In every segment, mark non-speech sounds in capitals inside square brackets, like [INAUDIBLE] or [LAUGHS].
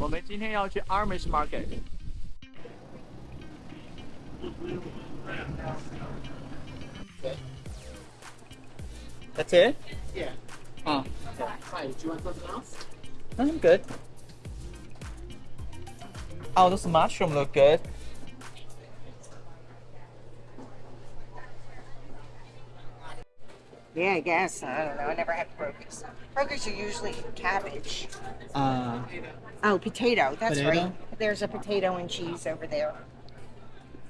我们今天要去 Amish Market。 That's it? Yeah. Oh, Hi, do you want something else? I'm good. Oh, those mushroom look good. Yeah, I guess. I don't know. I never had krokus. Krokus are usually cabbage. Uh, Oh, potato. That's Potato? right. There's a potato and cheese over there.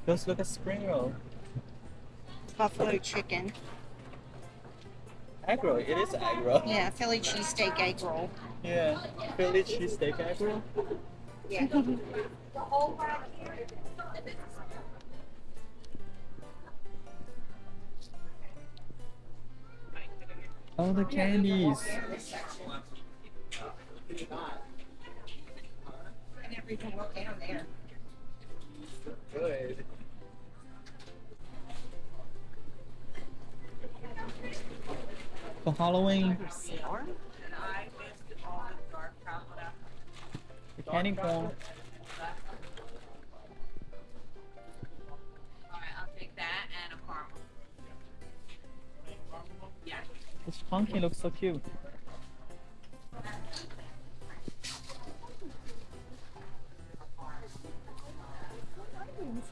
those look like spring roll. Buffalo chicken. Egg roll. It is egg roll. Yeah, Philly cheesesteak egg roll. Yeah. Philly cheesesteak egg roll. Yeah. [LAUGHS] The candies. and everything down there. Good. For Halloween, the candy corn. This pumpkin looks so cute.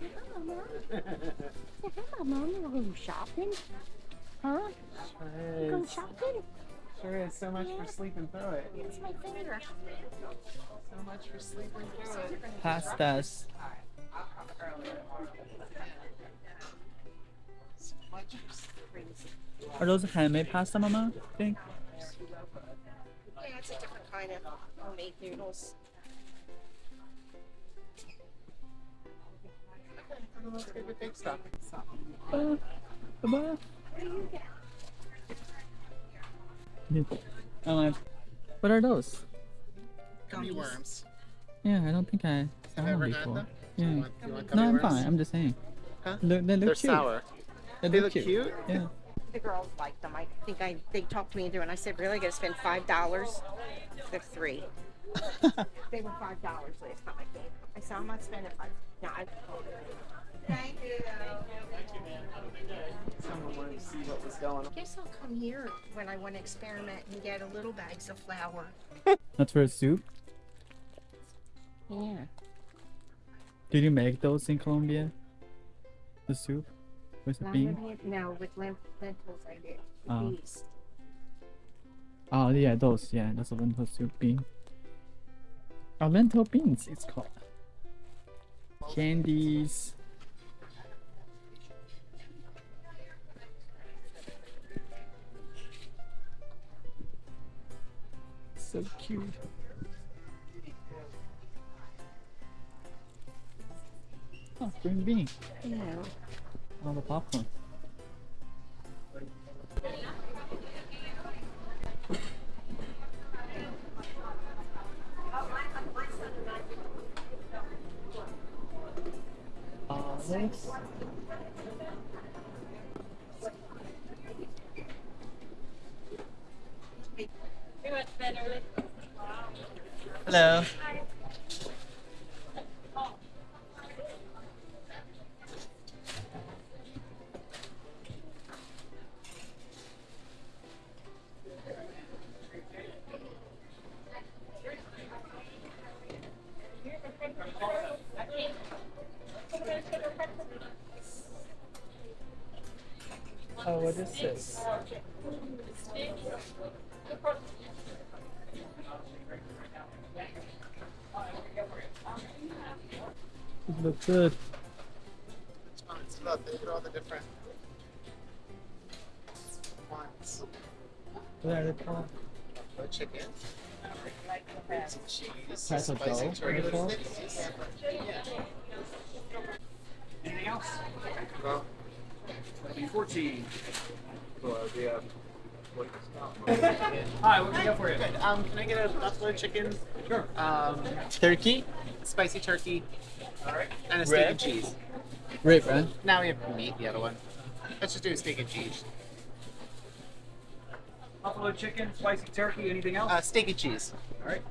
Say hi, Mom. You go shopping? Huh? Sure Go is. shopping? Sure is. So much for sleeping through it. It's my finger. So much for sleeping through it. Pastas. So much for sleeping Are those handmade pasta, Mama? I think. Yeah, it's a different kind of homemade noodles. Let's get the big stuff. Uh, Baba. I. What are those? Gummy worms. Yeah, I don't think I saw them before. them? Do you Yeah. want, you want No, I'm worms? fine. I'm just saying. Huh? Look, they look They're cute. sour. They, They look look cute? Yeah. The girls like them. I think I they talked me into it. And I said, really? I got to spend five dollars? They're three. [LAUGHS] They were five dollars last time I came. I said, I'm not spending five. No, I. Thank you. Someone wanted to see what was going on. Guess I'll come here when I want to experiment and get a little bags of flour. [LAUGHS] That's for a soup. Yeah. Did you make those in Colombia? The soup the bean? with No, with lentils I did. Oh. These. Oh yeah, those. Yeah, that's a lentil soup bean. Oh, uh, lentil beans. It's called. Candies. So cute. Oh, green bean. Yeah. All the popcorn. Olives. Hello. What is this? It looks good. Which ones? Look, look at all the different ones. What are they called? Buffalo chicken. Some cheese. Type of spicy dough, turkey what sticks. Anything else? Well, That'd be 14. So, uh, we have Hi, what can I get for you? good. Um, can I get a buffalo chicken? Sure. Um, Turkey? spicy turkey, All right. and a steak Rib? and cheese. Rib, right? Now we have meat, the other one. Let's just do a steak and cheese. Buffalo chicken, spicy turkey, anything else? Uh, steak and cheese. All right.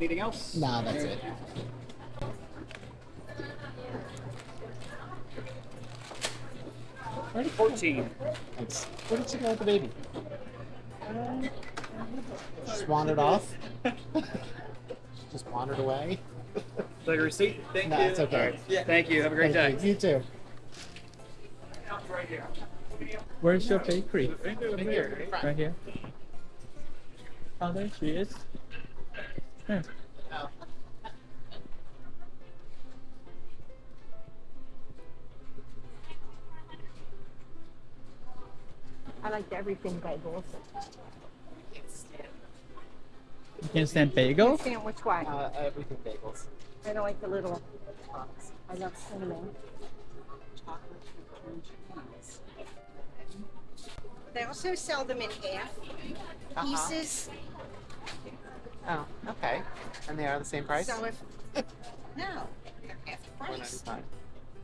Anything else? Nah, that's it. Alrighty, 14. Thanks. Where did you go with the baby? Just wandered off. [LAUGHS] Just wandered away. Like a receipt? Thank Nah, you. it's okay. Alright. Yeah. Thank you. Have a great Thank day. you. You too. Where's your bakery? Right here. Right here. Oh, there she is. Yeah. I like the everything bagels. You can't stand bagel? Sandwich why? Uh, everything bagels. I don't like the little box. I love cinnamon. chocolate They also sell them in half Uh-huh. pieces. Oh, okay. And they are the same price? So if [LAUGHS] no, they're half Four price. ninety-five.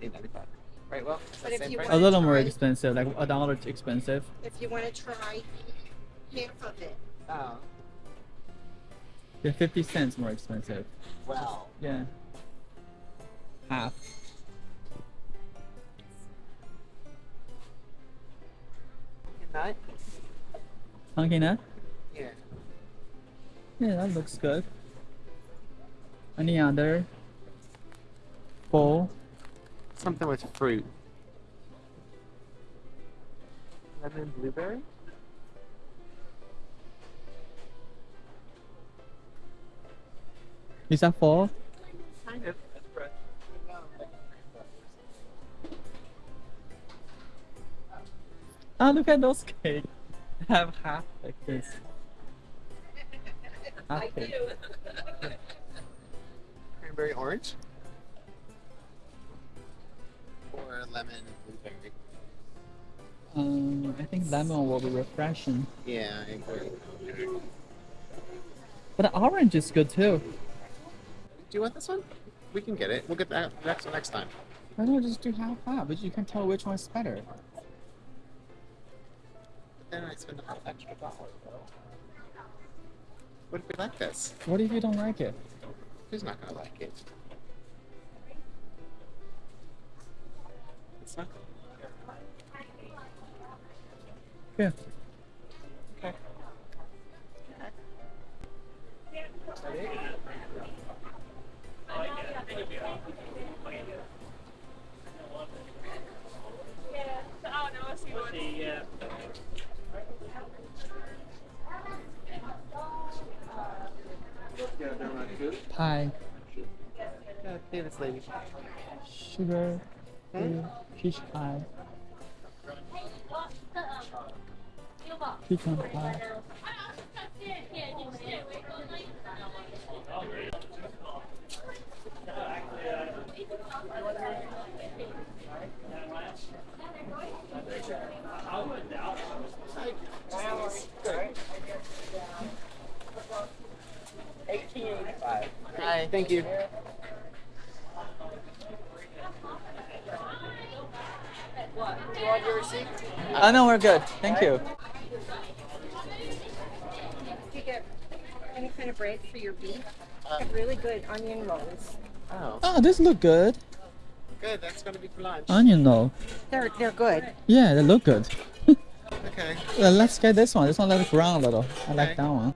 Eight ninety-five. Right. Well, But the if you price. A little more expensive, like a dollar too expensive. If you want to try half of it, Oh, They're 50 cents more expensive. well. Yeah. Half. Nut. Pumpkin nut? Yeah. Yeah, that looks good. Any other? Bowl? Something with fruit. Lemon blueberry. Is that full? Kind of. Oh, ah, look at those cake. Have half like this. Half cake. Cranberry orange. Lemon and blueberry. Um, I think lemon will be refreshing. Yeah, I agree. But orange is good too. Do you want this one? We can get it. We'll get that next next time. Why don't I just do half half? But you can tell which one's better. But then I spend an extra dollar though. What if we like this? What if you don't like it? Who's not gonna like it? It's not. Yeah. Okay. Pie, Yeah, pay this lady. sugar, free, peach pie. Pecan pie. Hi, thank you want your receipt? Oh no, we're good. Thank you. if you get any kind of bread for your beef, they have really good onion rolls. Oh, Oh, this look good. good. That's gonna be for lunch. Onion roll. They're they're good. Yeah, they look good. [LAUGHS] Okay. Well, let's get this one. This one looks brown a little. I like that one.